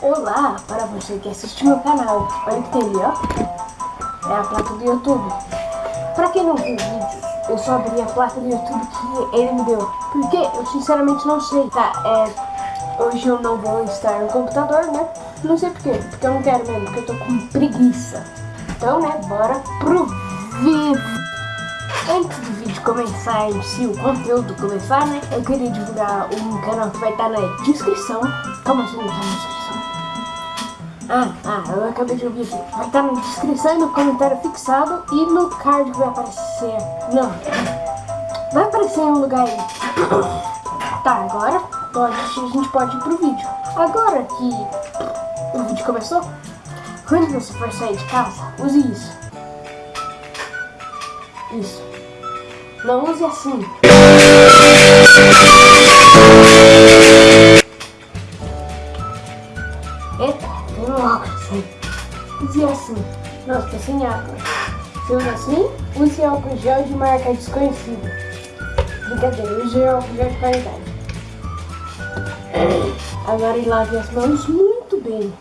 Olá para você que assiste meu canal. Olha que tem ali, ó. É a placa do YouTube. Pra quem não viu o vídeo, eu só abri a placa do YouTube que ele me deu. Porque eu sinceramente não sei. Tá, é. Hoje eu não vou estar no computador, né? Não sei porquê. Porque eu não quero mesmo, porque eu tô com preguiça. Então, né, bora pro vídeo. Antes do vídeo começar si, o conteúdo começar, né? Eu queria divulgar um canal que vai estar na descrição. Como assim tá na descrição? Ah, ah, eu acabei de ouvir aqui. Vai estar na descrição e no comentário fixado e no card que vai aparecer. Não. Vai aparecer em um lugar aí. Tá, agora pode, a gente pode ir pro vídeo. Agora que o vídeo começou, quando você for sair de casa, use isso. Isso. Não use assim. Óculos aí. Use assim. Nossa, tá sem água. Se usa assim, use álcool gel de marca desconhecida. Brincadeira, use álcool gel de qualidade. Agora lave as mãos muito bem.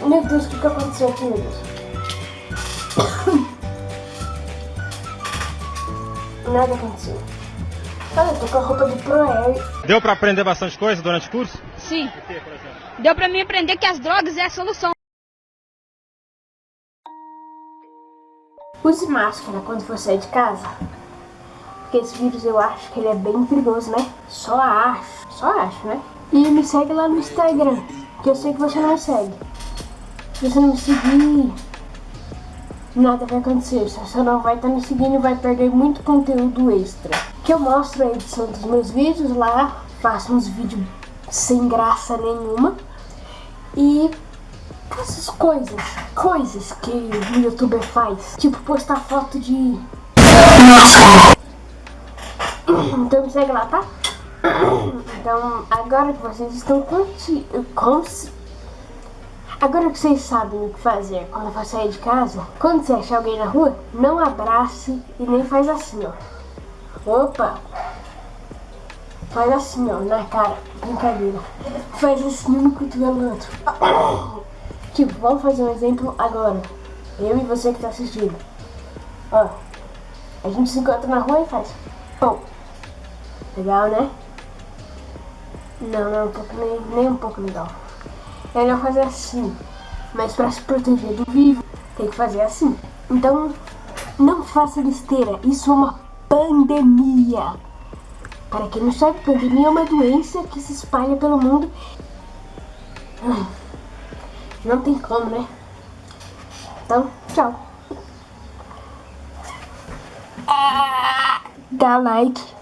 Meu Deus, o que, que aconteceu aqui, meu Deus? Nada aconteceu. Olha, eu tô com a roupa do ProAir. Deu pra aprender bastante coisa durante o curso? Sim. Deu pra mim aprender que as drogas é a solução. Use máscara quando for sair de casa. Porque esse vírus eu acho que ele é bem perigoso, né? Só acho, só acho, né? E me segue lá no Instagram, que eu sei que você não me segue. Se você não me seguir, nada vai acontecer. Você não vai estar me seguindo, vai perder muito conteúdo extra. Que eu mostro a edição dos meus vídeos lá, faço uns vídeos sem graça nenhuma. E essas coisas, coisas que o youtuber faz. Tipo postar foto de... Então segue lá, tá? Então, agora que vocês estão conti... Cons... Agora que vocês sabem o que fazer quando for sair de casa, quando você achar alguém na rua, não abrace e nem faz assim, ó. Opa! Faz assim, ó, na cara. Brincadeira. Faz assim no cotovelo do outro. Tipo, vamos fazer um exemplo agora. Eu e você que tá assistindo. Ó. A gente se encontra na rua e faz. Pum. Legal, né? Não, não é um pouco, nem, nem um pouco legal. É melhor fazer assim. Mas para se proteger do vivo, tem que fazer assim. Então, não faça besteira. Isso é uma pandemia. Para quem não sabe, pandemia é uma doença que se espalha pelo mundo. Não tem como, né? Então, tchau. Dá like.